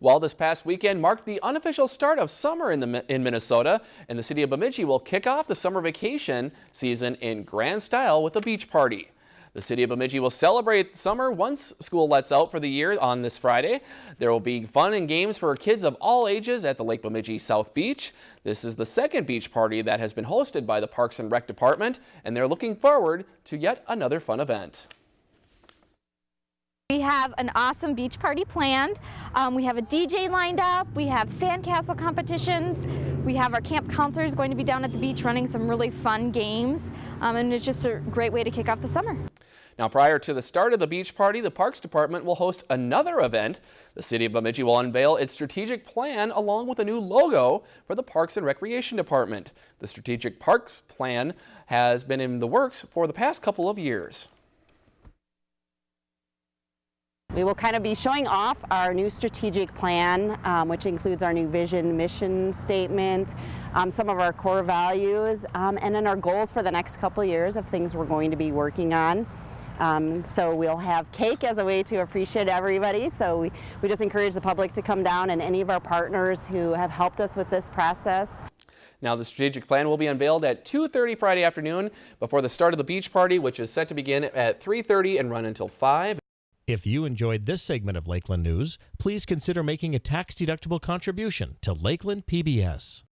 Well, this past weekend marked the unofficial start of summer in, the, in Minnesota, and the city of Bemidji will kick off the summer vacation season in grand style with a beach party. The city of Bemidji will celebrate summer once school lets out for the year on this Friday. There will be fun and games for kids of all ages at the Lake Bemidji South Beach. This is the second beach party that has been hosted by the Parks and Rec Department, and they're looking forward to yet another fun event. We have an awesome beach party planned. Um, we have a DJ lined up. We have sandcastle competitions. We have our camp counselors going to be down at the beach running some really fun games. Um, and it's just a great way to kick off the summer. Now, prior to the start of the beach party, the Parks Department will host another event. The City of Bemidji will unveil its strategic plan along with a new logo for the Parks and Recreation Department. The strategic parks plan has been in the works for the past couple of years. We will kind of be showing off our new strategic plan, um, which includes our new vision, mission statement, um, some of our core values, um, and then our goals for the next couple years of things we're going to be working on. Um, so we'll have cake as a way to appreciate everybody. So we, we just encourage the public to come down and any of our partners who have helped us with this process. Now the strategic plan will be unveiled at 2.30 Friday afternoon before the start of the beach party, which is set to begin at 3.30 and run until 5. If you enjoyed this segment of Lakeland News, please consider making a tax-deductible contribution to Lakeland PBS.